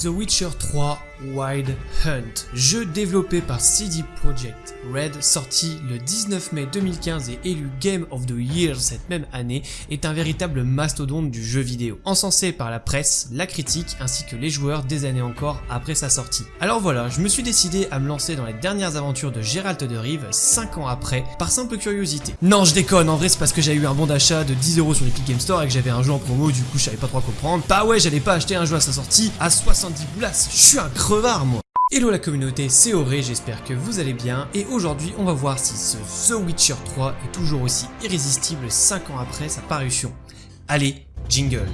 The Witcher 3 Wild Hunt, jeu développé par CD Projekt Red, sorti le 19 mai 2015 et élu Game of the Year cette même année, est un véritable mastodonte du jeu vidéo, encensé par la presse, la critique ainsi que les joueurs des années encore après sa sortie. Alors voilà, je me suis décidé à me lancer dans les dernières aventures de Geralt de Rive 5 ans après, par simple curiosité. Non je déconne, en vrai c'est parce que j'ai eu un bon d'achat de 10€ sur l'Epic Game Store et que j'avais un jeu en promo, du coup je savais pas trop comprendre. Bah ouais, j'allais pas acheter un jeu à sa sortie à 70 boulasses, je suis un crevard moi. Hello la communauté, c'est Auré, j'espère que vous allez bien. Et aujourd'hui on va voir si ce The Witcher 3 est toujours aussi irrésistible 5 ans après sa parution. Allez, jingle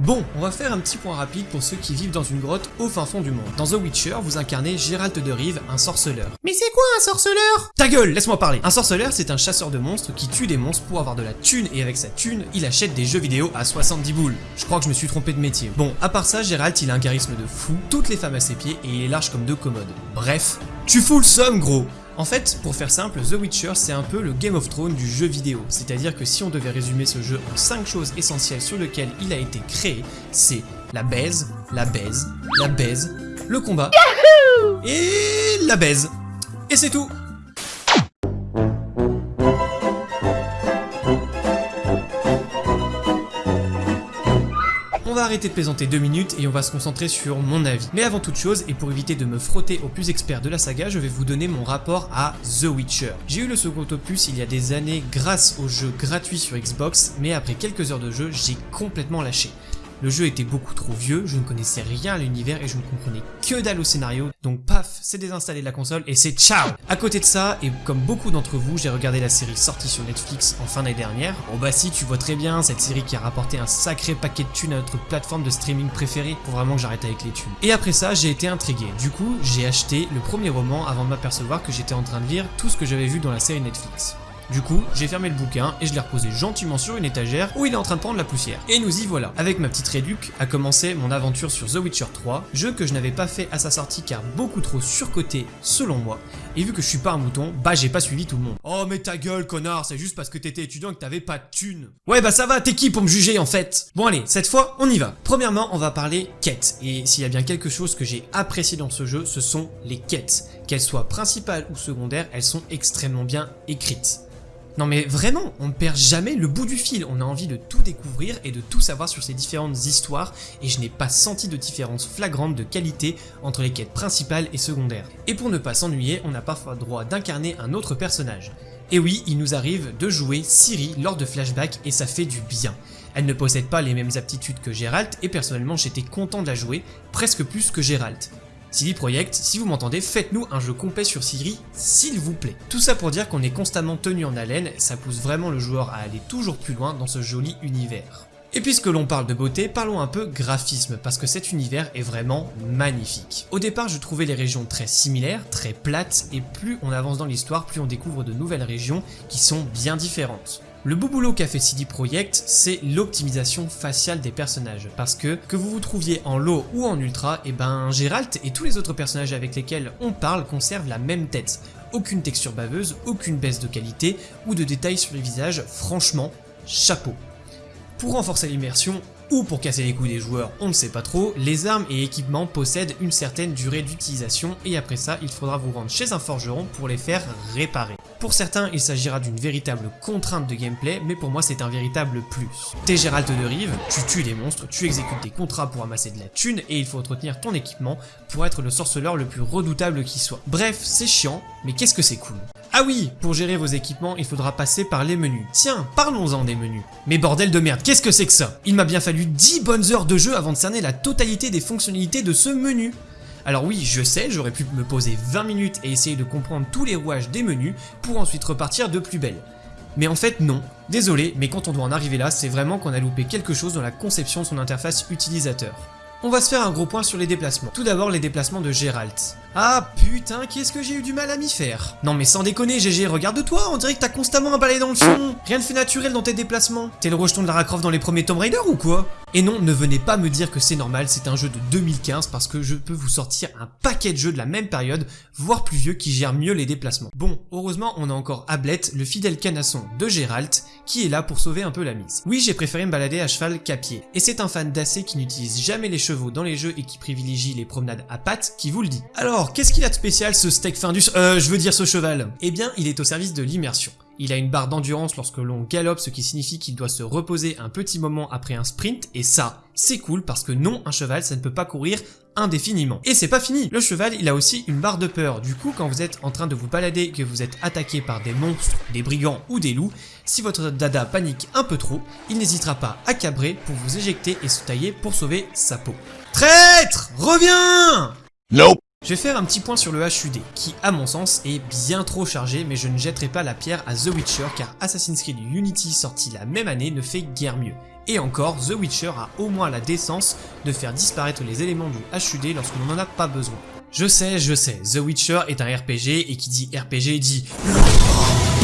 Bon, on va faire un petit point rapide pour ceux qui vivent dans une grotte au fin fond du monde. Dans The Witcher, vous incarnez Gérald de Rive, un sorceleur. Mais c'est quoi un sorceleur? Ta gueule, laisse-moi parler Un sorceleur, c'est un chasseur de monstres qui tue des monstres pour avoir de la thune et avec sa thune, il achète des jeux vidéo à 70 boules. Je crois que je me suis trompé de métier. Bon, à part ça, Gérald, il a un charisme de fou, toutes les femmes à ses pieds et il est large comme deux commodes. Bref, tu fous le somme gros en fait, pour faire simple, The Witcher c'est un peu le Game of Thrones du jeu vidéo, c'est-à-dire que si on devait résumer ce jeu en 5 choses essentielles sur lesquelles il a été créé, c'est la baise, la baise, la baise, le combat et la baise. Et c'est tout On va arrêter de plaisanter deux minutes et on va se concentrer sur mon avis. Mais avant toute chose, et pour éviter de me frotter aux plus experts de la saga, je vais vous donner mon rapport à The Witcher. J'ai eu le second opus il y a des années grâce au jeu gratuit sur Xbox, mais après quelques heures de jeu, j'ai complètement lâché. Le jeu était beaucoup trop vieux, je ne connaissais rien à l'univers et je ne comprenais que dalle au scénario, donc paf, c'est désinstallé de la console et c'est ciao À côté de ça, et comme beaucoup d'entre vous, j'ai regardé la série sortie sur Netflix en fin d'année dernière. Bon bah si, tu vois très bien, cette série qui a rapporté un sacré paquet de thunes à notre plateforme de streaming préférée, pour vraiment que j'arrête avec les thunes. Et après ça, j'ai été intrigué. Du coup, j'ai acheté le premier roman avant de m'apercevoir que j'étais en train de lire tout ce que j'avais vu dans la série Netflix. Du coup, j'ai fermé le bouquin et je l'ai reposé gentiment sur une étagère où il est en train de prendre la poussière. Et nous y voilà. Avec ma petite réduc, a commencé mon aventure sur The Witcher 3, jeu que je n'avais pas fait à sa sortie car beaucoup trop surcoté selon moi. Et vu que je suis pas un mouton, bah j'ai pas suivi tout le monde. Oh mais ta gueule connard, c'est juste parce que t'étais étudiant que t'avais pas de thunes. Ouais bah ça va, t'es qui pour me juger en fait? Bon allez, cette fois on y va. Premièrement, on va parler quêtes. Et s'il y a bien quelque chose que j'ai apprécié dans ce jeu, ce sont les quêtes. Qu'elles soient principales ou secondaires, elles sont extrêmement bien écrites. Non mais vraiment, on ne perd jamais le bout du fil, on a envie de tout découvrir et de tout savoir sur ces différentes histoires et je n'ai pas senti de différence flagrante de qualité entre les quêtes principales et secondaires. Et pour ne pas s'ennuyer, on a parfois droit d'incarner un autre personnage. Et oui, il nous arrive de jouer Siri lors de flashbacks et ça fait du bien. Elle ne possède pas les mêmes aptitudes que Geralt et personnellement j'étais content de la jouer, presque plus que Geralt. CD Projekt, si vous m'entendez, faites-nous un jeu complet sur Siri, s'il vous plaît. Tout ça pour dire qu'on est constamment tenu en haleine, ça pousse vraiment le joueur à aller toujours plus loin dans ce joli univers. Et puisque l'on parle de beauté, parlons un peu graphisme, parce que cet univers est vraiment magnifique. Au départ, je trouvais les régions très similaires, très plates, et plus on avance dans l'histoire, plus on découvre de nouvelles régions qui sont bien différentes. Le beau boulot qu'a fait CD Projekt, c'est l'optimisation faciale des personnages, parce que que vous vous trouviez en low ou en ultra, et eh ben Geralt et tous les autres personnages avec lesquels on parle conservent la même tête. Aucune texture baveuse, aucune baisse de qualité ou de détails sur les visages, franchement, chapeau. Pour renforcer l'immersion, ou pour casser les couilles des joueurs, on ne sait pas trop, les armes et équipements possèdent une certaine durée d'utilisation et après ça, il faudra vous rendre chez un forgeron pour les faire réparer. Pour certains, il s'agira d'une véritable contrainte de gameplay, mais pour moi c'est un véritable plus. T'es Gérald de Rive, tu tues des monstres, tu exécutes des contrats pour amasser de la thune, et il faut entretenir ton équipement pour être le sorceleur le plus redoutable qui soit. Bref, c'est chiant, mais qu'est-ce que c'est cool. Ah oui, pour gérer vos équipements, il faudra passer par les menus. Tiens, parlons-en des menus. Mais bordel de merde, qu'est-ce que c'est que ça? Il m'a bien fallu 10 bonnes heures de jeu avant de cerner la totalité des fonctionnalités de ce menu. Alors oui, je sais, j'aurais pu me poser 20 minutes et essayer de comprendre tous les rouages des menus pour ensuite repartir de plus belle. Mais en fait non, désolé, mais quand on doit en arriver là, c'est vraiment qu'on a loupé quelque chose dans la conception de son interface utilisateur. On va se faire un gros point sur les déplacements. Tout d'abord les déplacements de Geralt. Ah putain, qu'est-ce que j'ai eu du mal à m'y faire Non mais sans déconner GG, regarde-toi, on dirait que t'as constamment un balai dans le fion Rien de fait naturel dans tes déplacements T'es le rejeton de Lara Croft dans les premiers Tomb Raider ou quoi? Et non, ne venez pas me dire que c'est normal, c'est un jeu de 2015 parce que je peux vous sortir un paquet de jeux de la même période, voire plus vieux, qui gèrent mieux les déplacements. Bon, heureusement on a encore Ablette, le fidèle canasson de Géralt, qui est là pour sauver un peu la mise. Oui, j'ai préféré me balader à cheval qu'à pied, et c'est un fan d'AC qui n'utilise jamais les chevaux dans les jeux et qui privilégie les promenades à pattes qui vous le dit. Alors, qu'est-ce qu'il a de spécial ce steak Findus? Euh, je veux dire ce cheval Eh bien, il est au service de l'immersion. Il a une barre d'endurance lorsque l'on galope, ce qui signifie qu'il doit se reposer un petit moment après un sprint, et ça, c'est cool parce que non, un cheval, ça ne peut pas courir indéfiniment. Et c'est pas fini, le cheval, il a aussi une barre de peur, du coup, quand vous êtes en train de vous balader et que vous êtes attaqué par des monstres, des brigands ou des loups, si votre dada panique un peu trop, il n'hésitera pas à cabrer pour vous éjecter et se tailler pour sauver sa peau. Traître Reviens Nope. Je vais faire un petit point sur le HUD, qui à mon sens est bien trop chargé, mais je ne jetterai pas la pierre à The Witcher car Assassin's Creed Unity sorti la même année ne fait guère mieux. Et encore, The Witcher a au moins la décence de faire disparaître les éléments du HUD lorsque l'on n'en a pas besoin. Je sais, je sais, The Witcher est un RPG et qui dit RPG dit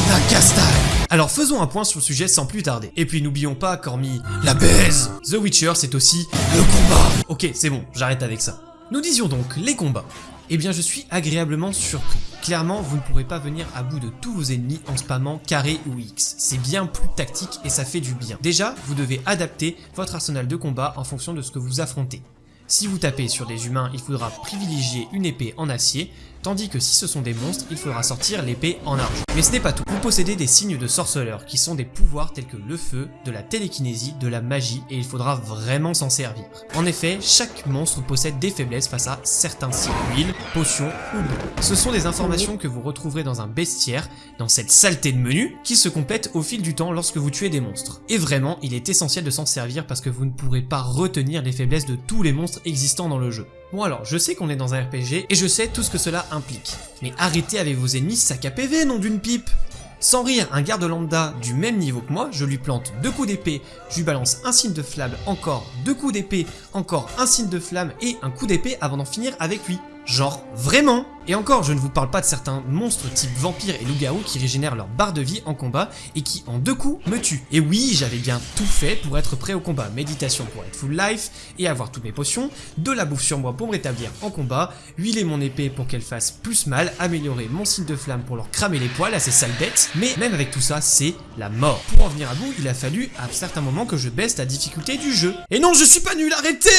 la castagne Alors faisons un point sur le sujet sans plus tarder. Et puis n'oublions pas qu'hormis la baise, The Witcher c'est aussi le combat Ok, c'est bon, j'arrête avec ça. Nous disions donc les combats. Eh bien je suis agréablement surpris. Clairement, vous ne pourrez pas venir à bout de tous vos ennemis en spammant carré ou X. C'est bien plus tactique et ça fait du bien. Déjà, vous devez adapter votre arsenal de combat en fonction de ce que vous affrontez. Si vous tapez sur des humains, il faudra privilégier une épée en acier, tandis que si ce sont des monstres, il faudra sortir l'épée en argent. Mais ce n'est pas tout. Vous possédez des signes de sorceleur, qui sont des pouvoirs tels que le feu, de la télékinésie, de la magie, et il faudra vraiment s'en servir. En effet, chaque monstre possède des faiblesses face à certains signes, huile, potions ou bleu. Ce sont des informations que vous retrouverez dans un bestiaire, dans cette saleté de menu, qui se complète au fil du temps lorsque vous tuez des monstres. Et vraiment, il est essentiel de s'en servir parce que vous ne pourrez pas retenir les faiblesses de tous les monstres existants dans le jeu. Bon alors, je sais qu'on est dans un RPG et je sais tout ce que cela implique. Mais arrêtez avec vos ennemis sac à PV, nom d'une pipe sans rire, un garde lambda du même niveau que moi, je lui plante deux coups d'épée, je lui balance un signe de flamme, encore deux coups d'épée, encore un signe de flamme et un coup d'épée avant d'en finir avec lui. Genre, vraiment Et encore, je ne vous parle pas de certains monstres type vampires et loup-garou qui régénèrent leur barre de vie en combat et qui en deux coups me tuent. Et oui, j'avais bien tout fait pour être prêt au combat. Méditation pour être full life et avoir toutes mes potions, de la bouffe sur moi pour me rétablir en combat, huiler mon épée pour qu'elle fasse plus mal, améliorer mon signe de flamme pour leur cramer les poils à ces sales bêtes, mais même avec tout ça, c'est la mort. Pour en venir à bout, il a fallu à certains moments que je baisse la difficulté du jeu. Et non, je suis pas nul, arrêtez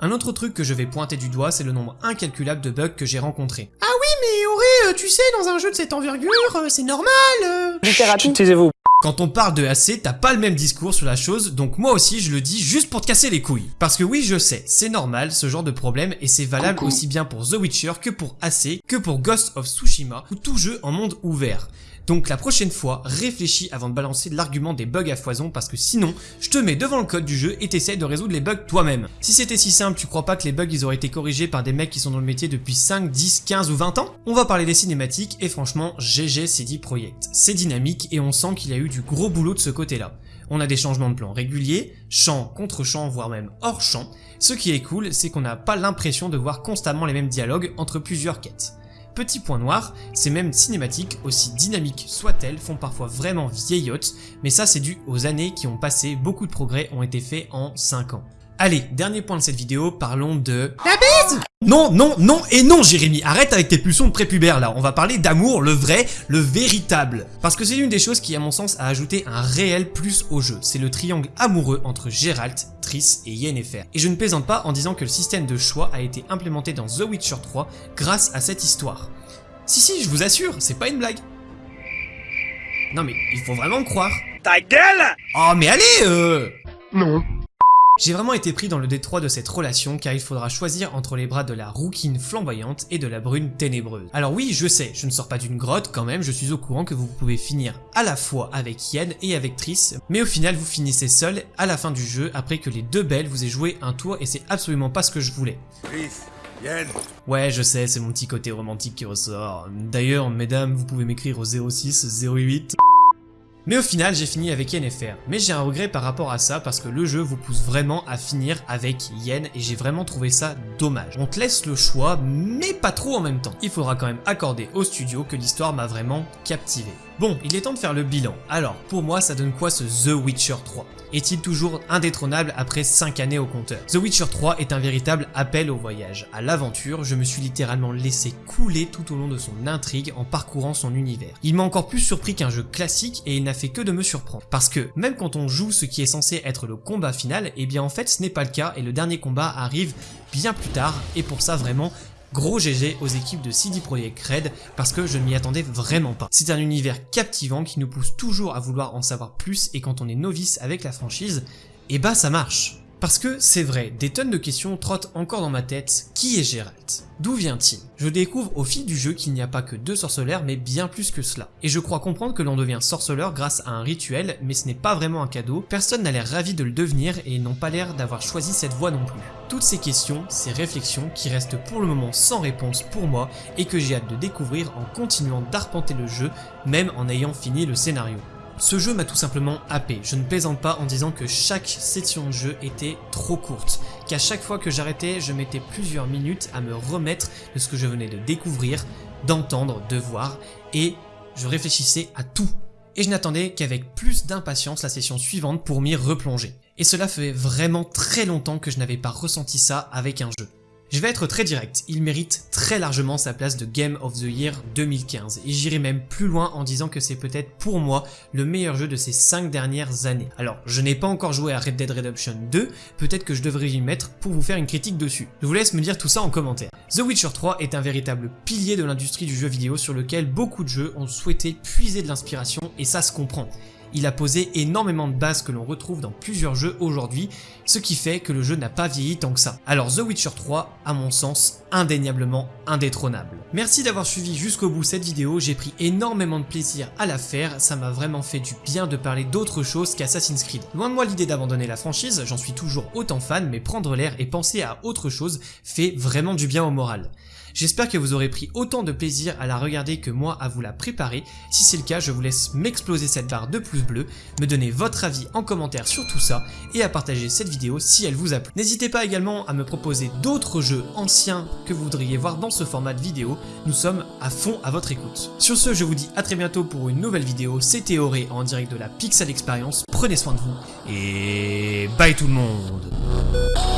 Un autre truc que je vais pointer du doigt, c'est le nombre incalculable de bugs que j'ai rencontrés. Ah oui, mais Auré, tu sais, dans un jeu de cette envergure, euh, c'est normal euh. Taisez-vous. Quand on parle de AC, t'as pas le même discours sur la chose, donc moi aussi je le dis juste pour te casser les couilles. Parce que oui, je sais, c'est normal ce genre de problème et c'est valable aussi bien pour The Witcher que pour AC, que pour Ghost of Tsushima ou tout jeu en monde ouvert. Donc la prochaine fois, réfléchis avant de balancer l'argument des bugs à foison parce que sinon, je te mets devant le code du jeu et t'essayes de résoudre les bugs toi-même. Si c'était si simple, tu crois pas que les bugs ils auraient été corrigés par des mecs qui sont dans le métier depuis 5, 10, 15 ou 20 ans? On va parler des cinématiques et franchement, GG CD Projekt. C'est dynamique et on sent qu'il y a eu du gros boulot de ce côté-là. On a des changements de plan réguliers, champ contre champ, voire même hors champ. Ce qui est cool, c'est qu'on n'a pas l'impression de voir constamment les mêmes dialogues entre plusieurs quêtes. Petit point noir, ces mêmes cinématiques, aussi dynamiques soient-elles, font parfois vraiment vieillottes, mais ça c'est dû aux années qui ont passé, beaucoup de progrès ont été faits en 5 ans. Allez, dernier point de cette vidéo, parlons de... La bise Non, non, non et non Jérémy, arrête avec tes pulsions de prépubère là, on va parler d'amour, le vrai, le véritable. Parce que c'est l'une des choses qui à mon sens a ajouté un réel plus au jeu, c'est le triangle amoureux entre Geralt, Triss et Yennefer. Et je ne plaisante pas en disant que le système de choix a été implémenté dans The Witcher 3 grâce à cette histoire. Si si, je vous assure, c'est pas une blague. Non mais, il faut vraiment me croire. Ta gueule Oh mais allez euh Non. J'ai vraiment été pris dans le détroit de cette relation car il faudra choisir entre les bras de la rouquine flamboyante et de la brune ténébreuse. Alors oui, je sais, je ne sors pas d'une grotte quand même, je suis au courant que vous pouvez finir à la fois avec Yen et avec Triss, mais au final vous finissez seul à la fin du jeu après que les deux belles vous aient joué un tour et c'est absolument pas ce que je voulais. Triss, Yen, Ouais, je sais, c'est mon petit côté romantique qui ressort. D'ailleurs, mesdames, vous pouvez m'écrire au 06 08 Mais au final, j'ai fini avec YNFR. Mais j'ai un regret par rapport à ça parce que le jeu vous pousse vraiment à finir avec Yen et j'ai vraiment trouvé ça dommage. On te laisse le choix, mais pas trop en même temps. Il faudra quand même accorder au studio que l'histoire m'a vraiment captivé. Bon, il est temps de faire le bilan. Alors, pour moi, ça donne quoi ce The Witcher 3 Est-il toujours indétrônable après 5 années au compteur? The Witcher 3 est un véritable appel au voyage, à l'aventure, je me suis littéralement laissé couler tout au long de son intrigue en parcourant son univers. Il m'a encore plus surpris qu'un jeu classique et il n'a fait que de me surprendre. Parce que, même quand on joue ce qui est censé être le combat final, eh bien en fait ce n'est pas le cas et le dernier combat arrive bien plus tard et pour ça vraiment Gros GG aux équipes de CD Projekt Red parce que je ne m'y attendais vraiment pas. C'est un univers captivant qui nous pousse toujours à vouloir en savoir plus et quand on est novice avec la franchise, eh bah ça marche. Parce que c'est vrai, des tonnes de questions trottent encore dans ma tête. Qui est Geralt D'où vient-il? Je découvre au fil du jeu qu'il n'y a pas que deux sorceleurs mais bien plus que cela. Et je crois comprendre que l'on devient sorceleur grâce à un rituel mais ce n'est pas vraiment un cadeau, personne n'a l'air ravi de le devenir et n'ont pas l'air d'avoir choisi cette voie non plus. Toutes ces questions, ces réflexions qui restent pour le moment sans réponse pour moi et que j'ai hâte de découvrir en continuant d'arpenter le jeu même en ayant fini le scénario. Ce jeu m'a tout simplement happé, je ne plaisante pas en disant que chaque session de jeu était trop courte, qu'à chaque fois que j'arrêtais, je mettais plusieurs minutes à me remettre de ce que je venais de découvrir, d'entendre, de voir, et je réfléchissais à tout. Et je n'attendais qu'avec plus d'impatience la session suivante pour m'y replonger. Et cela fait vraiment très longtemps que je n'avais pas ressenti ça avec un jeu. Je vais être très direct, il mérite très largement sa place de Game of the Year 2015 et j'irai même plus loin en disant que c'est peut-être pour moi le meilleur jeu de ces 5 dernières années. Alors je n'ai pas encore joué à Red Dead Redemption 2, peut-être que je devrais y mettre pour vous faire une critique dessus. Je vous laisse me dire tout ça en commentaire. The Witcher 3 est un véritable pilier de l'industrie du jeu vidéo sur lequel beaucoup de jeux ont souhaité puiser de l'inspiration et ça se comprend. Il a posé énormément de bases que l'on retrouve dans plusieurs jeux aujourd'hui, ce qui fait que le jeu n'a pas vieilli tant que ça. Alors The Witcher 3, à mon sens, indéniablement indétrônable. Merci d'avoir suivi jusqu'au bout cette vidéo, j'ai pris énormément de plaisir à la faire, ça m'a vraiment fait du bien de parler d'autre chose qu'Assassin's Creed. Loin de moi l'idée d'abandonner la franchise, j'en suis toujours autant fan, mais prendre l'air et penser à autre chose fait vraiment du bien au moral. J'espère que vous aurez pris autant de plaisir à la regarder que moi à vous la préparer. Si c'est le cas, je vous laisse m'exploser cette barre de pouce bleu, me donner votre avis en commentaire sur tout ça et à partager cette vidéo si elle vous a plu. N'hésitez pas également à me proposer d'autres jeux anciens que vous voudriez voir dans ce format de vidéo. Nous sommes à fond à votre écoute. Sur ce, je vous dis à très bientôt pour une nouvelle vidéo. C'était Auré en direct de la Pixel Experience. Prenez soin de vous et bye tout le monde